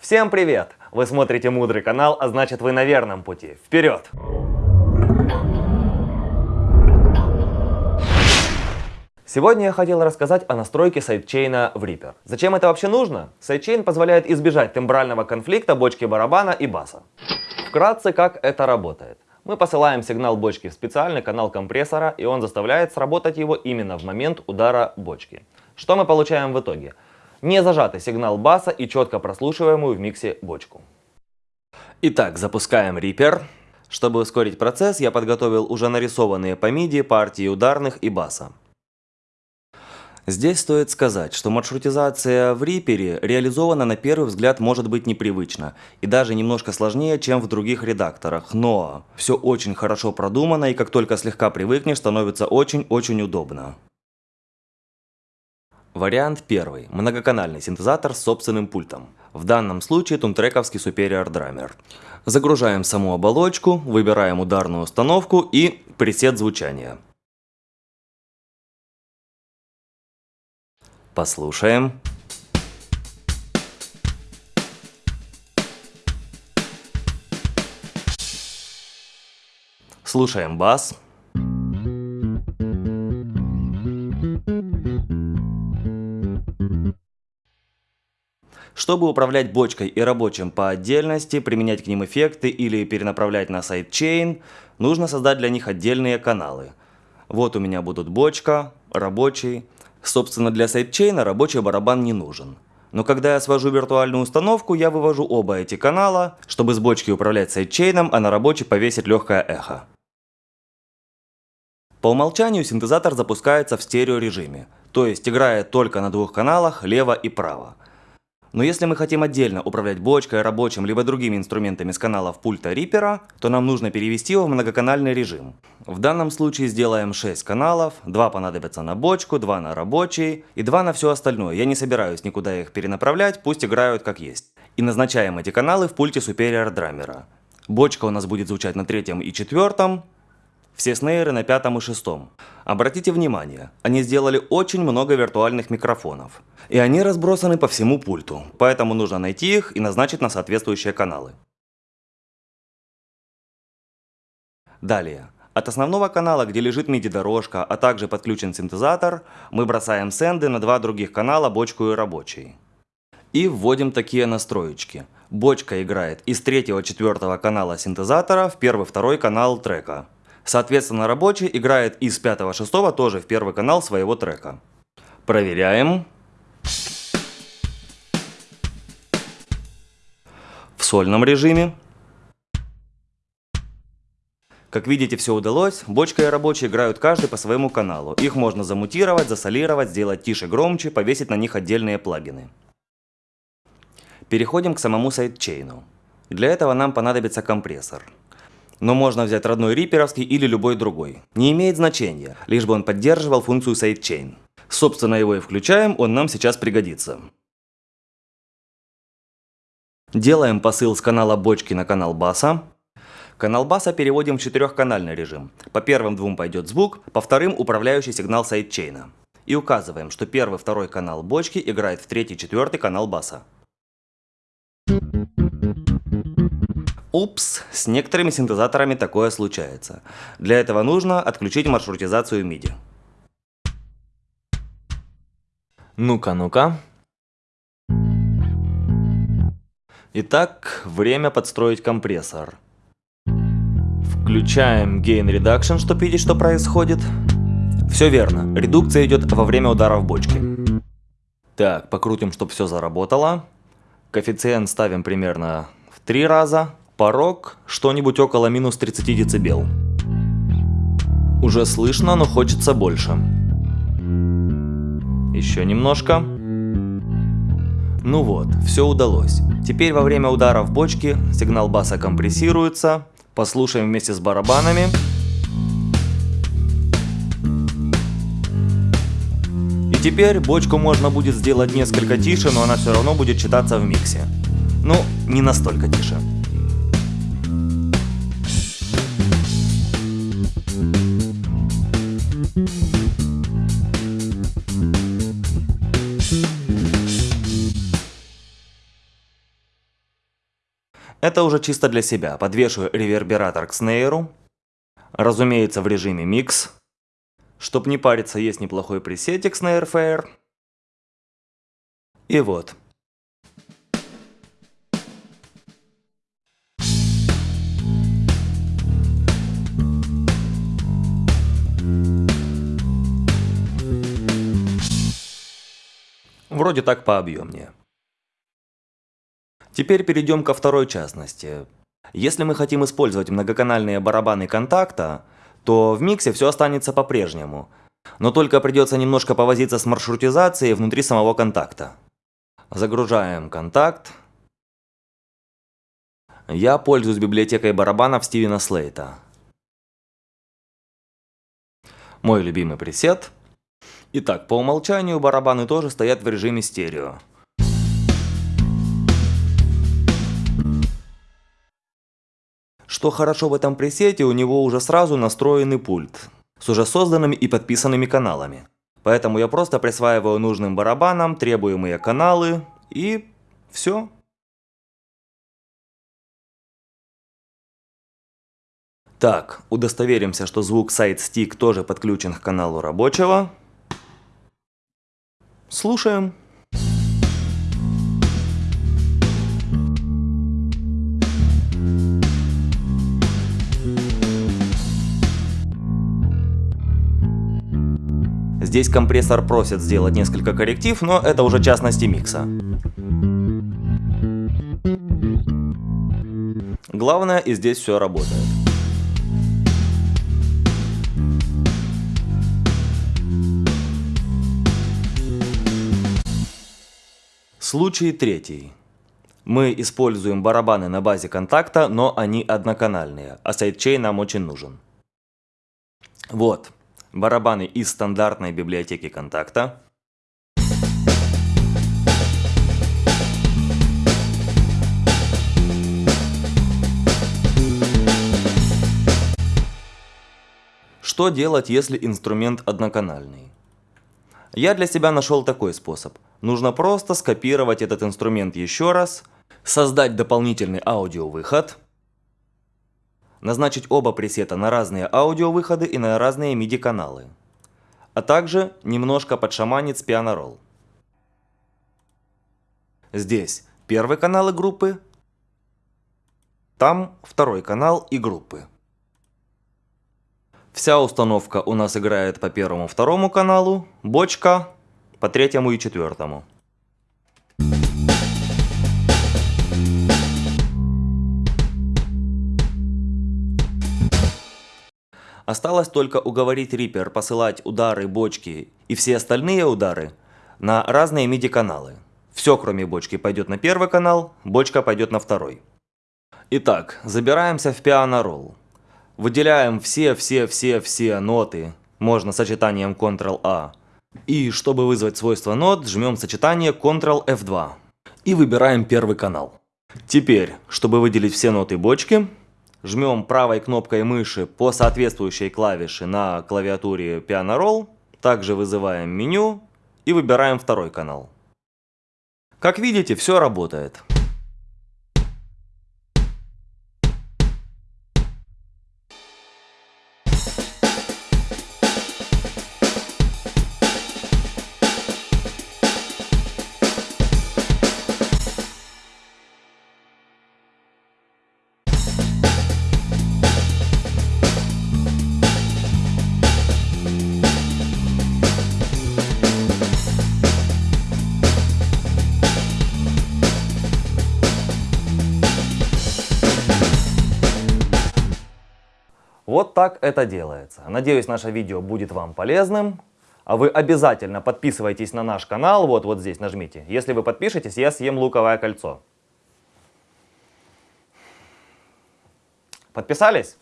Всем привет! Вы смотрите мудрый канал, а значит вы на верном пути. Вперед! Сегодня я хотел рассказать о настройке сайдчейна в Reaper. Зачем это вообще нужно? Сайдчейн позволяет избежать тембрального конфликта бочки барабана и баса. Вкратце, как это работает. Мы посылаем сигнал бочки в специальный канал компрессора, и он заставляет сработать его именно в момент удара бочки. Что мы получаем в итоге? Не зажатый сигнал баса и четко прослушиваемую в миксе бочку. Итак, запускаем Reaper. Чтобы ускорить процесс, я подготовил уже нарисованные по MIDI партии ударных и баса. Здесь стоит сказать, что маршрутизация в Reaper реализована на первый взгляд может быть непривычно и даже немножко сложнее, чем в других редакторах, но все очень хорошо продумано и как только слегка привыкнешь, становится очень-очень удобно. Вариант первый. Многоканальный синтезатор с собственным пультом. В данном случае тунтрековский Superior Drummer. Загружаем саму оболочку, выбираем ударную установку и пресет звучания. Послушаем. Слушаем бас. Чтобы управлять бочкой и рабочим по отдельности, применять к ним эффекты или перенаправлять на сайдчейн, нужно создать для них отдельные каналы. Вот у меня будут бочка, рабочий, Собственно, для сайдчейна рабочий барабан не нужен. Но когда я свожу виртуальную установку, я вывожу оба эти канала, чтобы с бочки управлять сайдчейном, а на рабочий повесить легкое эхо. По умолчанию синтезатор запускается в стереорежиме, то есть играет только на двух каналах, лево и право. Но если мы хотим отдельно управлять бочкой, рабочим, либо другими инструментами с каналов пульта Reaper, то нам нужно перевести его в многоканальный режим. В данном случае сделаем 6 каналов, 2 понадобятся на бочку, 2 на рабочий и 2 на все остальное. Я не собираюсь никуда их перенаправлять, пусть играют как есть. И назначаем эти каналы в пульте Superior Drummer. Бочка у нас будет звучать на третьем и четвертом, все снейры на пятом и шестом. Обратите внимание, они сделали очень много виртуальных микрофонов. И они разбросаны по всему пульту, поэтому нужно найти их и назначить на соответствующие каналы. Далее. От основного канала, где лежит MIDI-дорожка, а также подключен синтезатор, мы бросаем сенды на два других канала, бочку и рабочий. И вводим такие настроечки. Бочка играет из третьего-четвертого канала синтезатора в первый-второй канал трека. Соответственно, рабочий играет из 5-6 тоже в первый канал своего трека. Проверяем. В сольном режиме. Как видите, все удалось. Бочка и рабочий играют каждый по своему каналу. Их можно замутировать, засолировать, сделать тише, громче, повесить на них отдельные плагины. Переходим к самому сайдчейну. Для этого нам понадобится компрессор но можно взять родной риперовский или любой другой. Не имеет значения, лишь бы он поддерживал функцию sidechain. Собственно, его и включаем, он нам сейчас пригодится. Делаем посыл с канала бочки на канал баса. Канал баса переводим в четырехканальный режим. По первым двум пойдет звук, по вторым управляющий сигнал сайдчейна. И указываем, что первый второй канал бочки играет в третий четвертый канал баса. Упс, с некоторыми синтезаторами такое случается. Для этого нужно отключить маршрутизацию MIDI. Ну-ка, ну-ка. Итак, время подстроить компрессор. Включаем Gain Reduction, чтобы видеть, что происходит. Все верно, редукция идет во время удара в бочке. Так, покрутим, чтобы все заработало. Коэффициент ставим примерно в три раза. Порог что-нибудь около минус 30 дБ. Уже слышно, но хочется больше. Еще немножко. Ну вот, все удалось. Теперь во время удара в бочке сигнал баса компрессируется. Послушаем вместе с барабанами. И теперь бочку можно будет сделать несколько тише, но она все равно будет читаться в миксе. Ну, не настолько тише. Это уже чисто для себя. Подвешиваю ревербератор к снейру. Разумеется, в режиме микс. Чтоб не париться, есть неплохой пресетик Snare Fair. И вот. Вроде так пообъемнее. Теперь перейдем ко второй частности. Если мы хотим использовать многоканальные барабаны контакта, то в миксе все останется по-прежнему, но только придется немножко повозиться с маршрутизацией внутри самого контакта. Загружаем контакт. Я пользуюсь библиотекой барабанов Стивена Слейта. Мой любимый пресет. Итак, по умолчанию барабаны тоже стоят в режиме стерео. Что хорошо в этом пресете, у него уже сразу настроенный пульт с уже созданными и подписанными каналами. Поэтому я просто присваиваю нужным барабанам требуемые каналы и все. Так, удостоверимся, что звук SideStick тоже подключен к каналу рабочего. Слушаем. Здесь компрессор просит сделать несколько корректив, но это уже частности микса. Главное, и здесь все работает. Случай третий. Мы используем барабаны на базе контакта, но они одноканальные, а сайдчейн нам очень нужен. Вот, барабаны из стандартной библиотеки контакта. Что делать, если инструмент одноканальный? Я для себя нашел такой способ. Нужно просто скопировать этот инструмент еще раз, создать дополнительный аудиовыход, назначить оба пресета на разные аудиовыходы и на разные MIDI каналы, а также немножко подшаманить с Piano Здесь первый канал и группы, там второй канал и группы. Вся установка у нас играет по первому второму каналу, бочка по третьему и четвертому. Осталось только уговорить Reaper посылать удары бочки и все остальные удары на разные MIDI каналы. Все кроме бочки пойдет на первый канал, бочка пойдет на второй. Итак, забираемся в Roll. Выделяем все-все-все-все ноты, можно сочетанием Ctrl-A. И чтобы вызвать свойство нот, жмем сочетание Ctrl-F2. И выбираем первый канал. Теперь, чтобы выделить все ноты бочки, жмем правой кнопкой мыши по соответствующей клавише на клавиатуре Piano Roll, также вызываем меню и выбираем второй канал. Как видите, все работает. Так это делается. Надеюсь, наше видео будет вам полезным. А вы обязательно подписывайтесь на наш канал, вот, вот здесь нажмите. Если вы подпишетесь, я съем луковое кольцо. Подписались?